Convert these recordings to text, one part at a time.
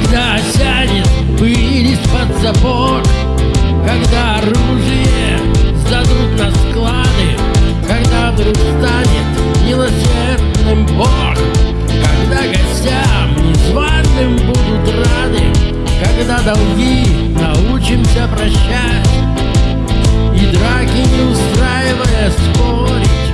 Когда сядет, пыль под сапог Когда оружие сдадут на склады Когда вдруг станет милосердным Бог Когда гостям незваным будут рады Когда долги научимся прощать И драки не устраивая спорить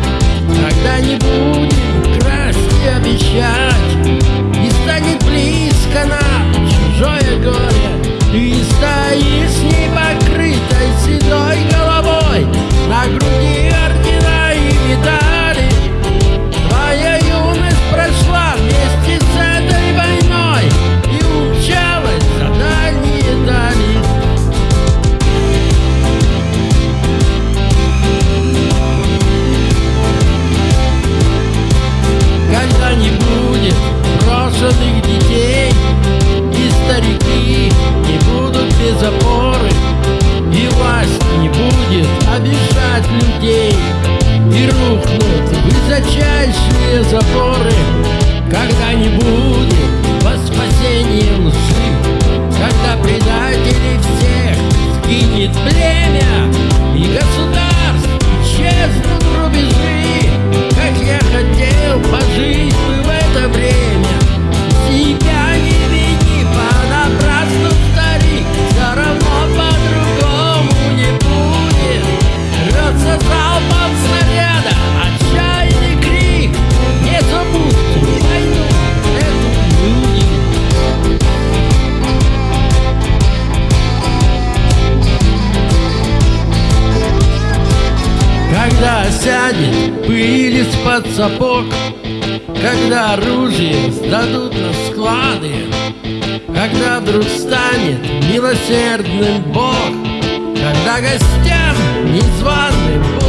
Запоры, когда-нибудь. осядет пыль из-под сапог, Когда оружие сдадут на склады, Когда вдруг станет милосердным Бог, Когда гостям незваным Бог